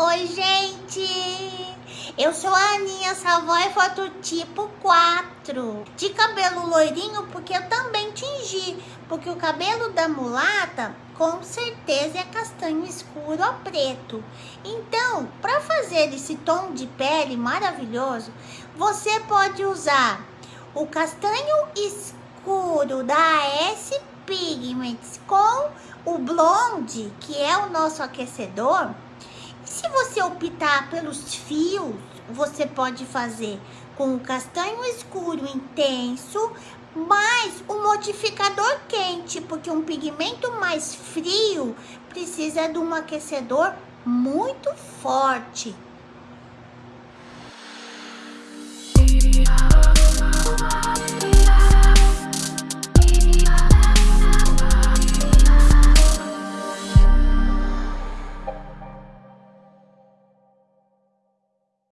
Oi, gente! Eu sou a Aninha Savoy, fototipo 4. De cabelo loirinho, porque eu também tingi. Porque o cabelo da mulata, com certeza, é castanho escuro ou preto. Então, para fazer esse tom de pele maravilhoso, você pode usar o castanho escuro da AS Pigments com o blonde, que é o nosso aquecedor se você optar pelos fios, você pode fazer com o castanho escuro intenso, mais o modificador quente, porque um pigmento mais frio precisa de um aquecedor muito forte.